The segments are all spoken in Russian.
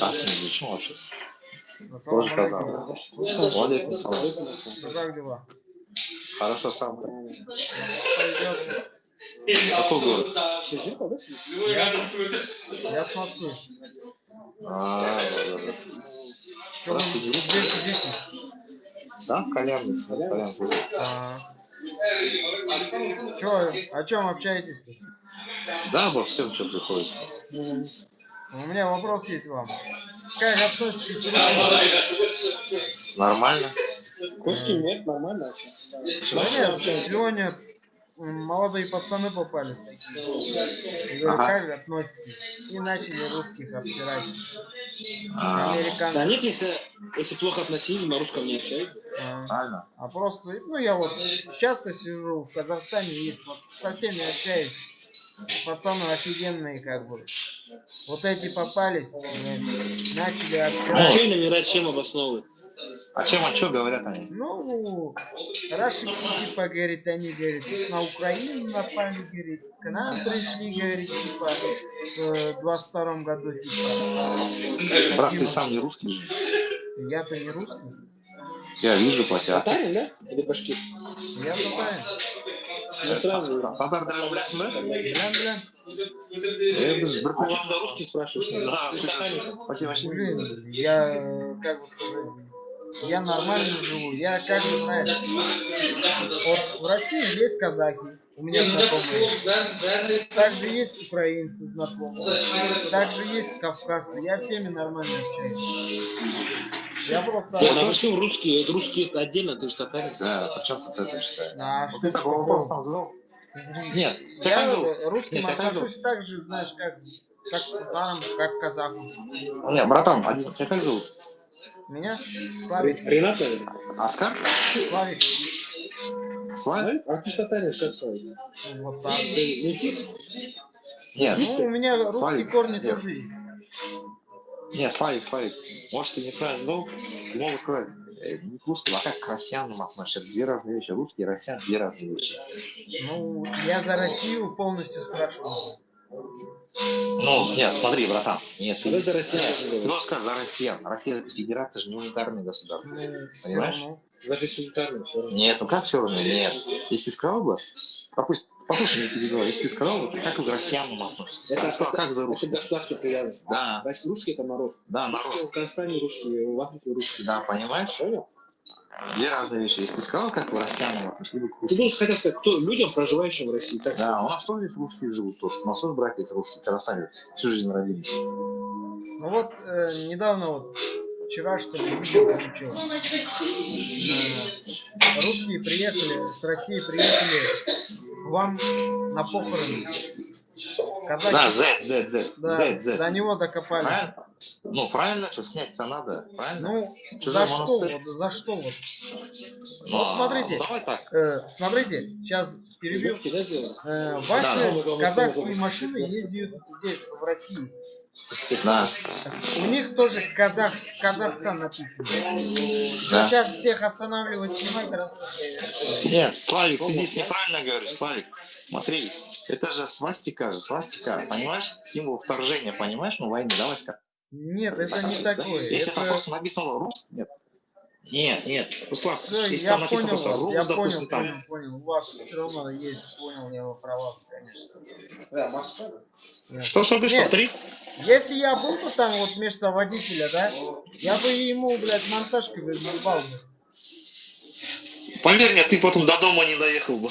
Зачем вообще? Ассаламу Тоже салам. Ну, Как дела? Хорошо сам. Какой город? Я с Москвы. А, да, да, да. Да, кальянный. кальянный. А. Чё, о чем общаетесь? Да, обо всем, что приходится. У меня вопрос есть вам. Как относитесь к России? Нормально. Кошки нет, нормально. Да нет, сегодня молодые пацаны попались такие. Говорю, Ага. как относитесь? И начали русских обсирать. А, Да Американцев. нет, если, если плохо относились, на русском не общаются. А, правильно. а просто, ну я вот часто сижу в Казахстане, есть вот со всеми общаюсь. Пацаны офигенные как бы. Вот эти попались, начали А обсирать. что номера чем обосновывают? А чем, а что говорят они? Ну, Раши, типа, говорит, они, говорит, на Украину напали, говорит, к нам пришли, говорит, типа, в 22 году, типа. Брат, ты сам не русский же. Я-то не русский, Я вижу по тебе. Татарин, да? Или башкир? я татарин. Ну, сразу. Татар да білесің бе? Блин, блин, Е, біз бір А что за русский спрашиваешь? Да, Ты же татарин. по тебе вообще не блин, я, э, как бы сказать, я нормально живу, я как бы, знаешь, вот в России есть казаки, у меня знакомые, также есть украинцы знакомые, также есть кавказцы, я всеми нормально общаюсь. Я просто... Нет, а почему русские? Русские отдельно, ты же татарин. Да, причем тут это считаю? А Вот что ты такого? Нет, ты Я русским Нет, ты отношусь так же, знаешь, как, как к татарам, как к казахам. Не, братан, один тебя как зовут? Меня? Славик. Ренат? Оскар? Славик. Славик? А ты татарин, как свой? Вот так. Метис? Нет, Ну, у меня русские Славик. корни Нет. тоже есть. нет, Славик, Славик. Может, ты неправильно знал? Ты мог бы сказать, э, не к русским, а как к россиянам относишься. Это две разные вещи. Русские и россиян две разные вещи. Ну, я за Россию полностью спрашиваю. Ну, нет, смотри, братан. Нет, ты, Вот это говорят. должен сказать за россиян. Россия это федерация же не унитарное государство. Ну, Понимаешь? Даже султаны все равно. Нет, ну как все равно? Нет. Если сказал бы, допустим, послушай, не перебивай, если ты сказал бы, как к россиянам относитесь? Это, Я сказал, как за это русских? государство привязанность. Да, Россия- Русский это народ. да, Русские народ. в Казахстане русские, в Африке русские. Да, понимаешь? Понял? Две разные вещи. Если ты сказал, как россиянам относитесь, либо к Ты русским. должен хотел сказать, кто людям, проживающим в России. Так Да, у нас тоже русские живут тоже. У нас тоже братья есть русские, в Казахстане всю жизнь родились. Ну вот, э, недавно вот, вчера что ли, видео получил. Э, русские приехали, с России приехали к вам на похороны. Казаки, Да, Z, Z, Z, да, Z, Z. до него докопались. Правильно? Ну, правильно, что снять-то надо, правильно? Ну, Чужой за что монастырь. вот, за что вот? Ну, вот смотрите. ну, давай так. Э, смотрите, сейчас перебью. Э, ваши Да. казахские машины ездят здесь, в России. Да, У них тоже Казах, Казахстан написано. да. Сейчас всех останавливать, снимать, рассказывать. Нет, Славик, ты здесь неправильно говоришь, Славик. Смотри, это же свастика же, свастика, понимаешь? Символ вторжения, понимаешь? Ну, войны, давай скажем. Нет, это не такое. Если там Это... просто написано рус, нет. Нет, нет, Руслан, Всё, если я там написано понял просто вас, рус, я допустим, понял, там. понял, понял. У вас все равно есть, понял я его про вас, конечно. Да, Москва. Нет. Что, что, ты что, три? Если я был бы там вот вместо водителя, да, я бы ему, блядь, монтажкой бы наебал бы. Поверь мне, ты потом до дома не доехал бы.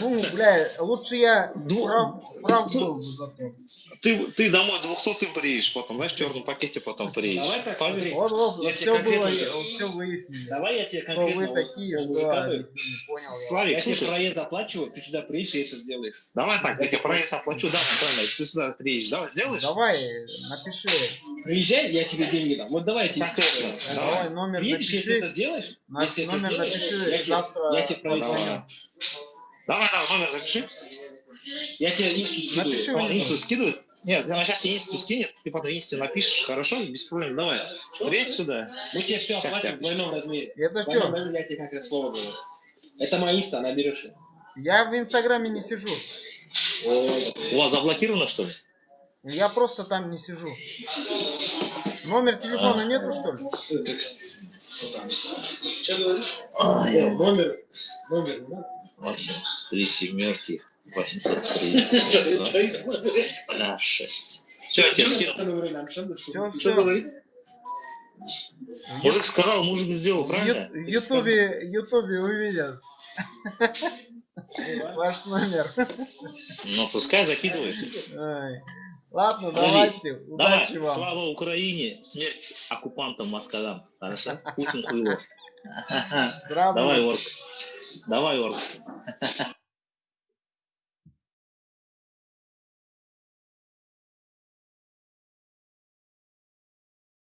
Ну, бля, лучше я Дву- прав, прав был бы зато. Ты, ты домой 200 приедешь потом, знаешь, в черном пакете потом приедешь. Давай так, Поверь. смотри. Вот, вот, Я все тебе было, конкретно- все выяснили. Давай я тебе конкретно... вы вот такие, что понял. Славик, Я тебе слушай, проезд оплачиваю, ты сюда приедешь и это сделаешь. давай так, я тебе проезд оплачу, да, правильно, ты сюда приедешь, давай, сделаешь? Давай, напиши. Приезжай, я тебе деньги дам. Вот давай я тебе Конкретно. скажу. Давай, Давай. номер Приедешь, если это напиши. сделаешь, если это номер сделаешь, напиши, я тебе, завтра я тебе проезд Давай. Давай, номер запиши. Я тебе инсту скидываю. Напиши Он мне. инсту скидывает? Нет, она сейчас тебе инсту скинет, ты потом инсте напишешь, хорошо, без проблем, давай. Приедь сюда. Мы тебе все Сейчас оплатим в двойном размере. Это что? размере я тебе как это слово говорю. Это моя инста, наберешь ее. Я в Инстаграме не сижу. У вас заблокировано, что ли? Я просто там не сижу. Номер телефона нету, что ли? Что говоришь? Э, Номер. Номер. да? Максим, три семерки, 830. Бля, шесть. Все, я тебе скинул. Всё. говорит? Мужик сказал, мужик сделал, В правильно? В Ютубе, Ютубе увидят ваш номер. Ну, пускай закидывает. Ладно, Подожди. давайте. Давай, Удачи вам. слава Украине, смерть оккупантам Москалям. Хорошо? Путин хуйло. Давай, Орк. Давай, Орк.